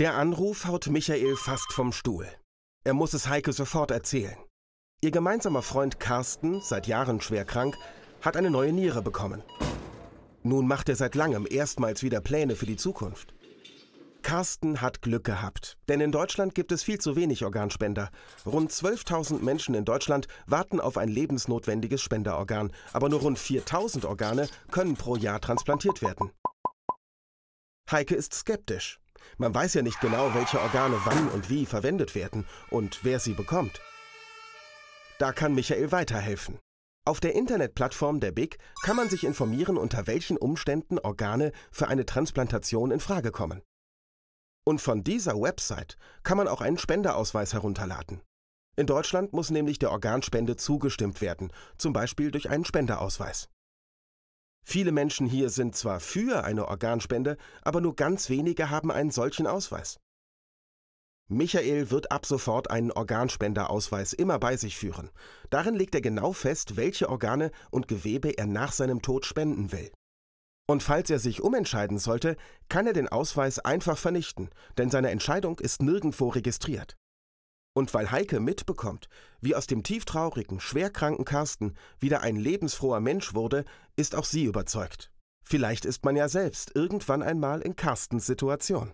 Der Anruf haut Michael fast vom Stuhl. Er muss es Heike sofort erzählen. Ihr gemeinsamer Freund Carsten, seit Jahren schwer krank, hat eine neue Niere bekommen. Nun macht er seit langem erstmals wieder Pläne für die Zukunft. Carsten hat Glück gehabt, denn in Deutschland gibt es viel zu wenig Organspender. Rund 12.000 Menschen in Deutschland warten auf ein lebensnotwendiges Spenderorgan, aber nur rund 4.000 Organe können pro Jahr transplantiert werden. Heike ist skeptisch. Man weiß ja nicht genau, welche Organe wann und wie verwendet werden und wer sie bekommt. Da kann Michael weiterhelfen. Auf der Internetplattform der BIG kann man sich informieren, unter welchen Umständen Organe für eine Transplantation in Frage kommen. Und von dieser Website kann man auch einen Spenderausweis herunterladen. In Deutschland muss nämlich der Organspende zugestimmt werden, zum Beispiel durch einen Spenderausweis. Viele Menschen hier sind zwar für eine Organspende, aber nur ganz wenige haben einen solchen Ausweis. Michael wird ab sofort einen Organspenderausweis immer bei sich führen. Darin legt er genau fest, welche Organe und Gewebe er nach seinem Tod spenden will. Und falls er sich umentscheiden sollte, kann er den Ausweis einfach vernichten, denn seine Entscheidung ist nirgendwo registriert. Und weil Heike mitbekommt, wie aus dem tieftraurigen, schwerkranken Carsten wieder ein lebensfroher Mensch wurde, ist auch sie überzeugt. Vielleicht ist man ja selbst irgendwann einmal in Carstens Situation.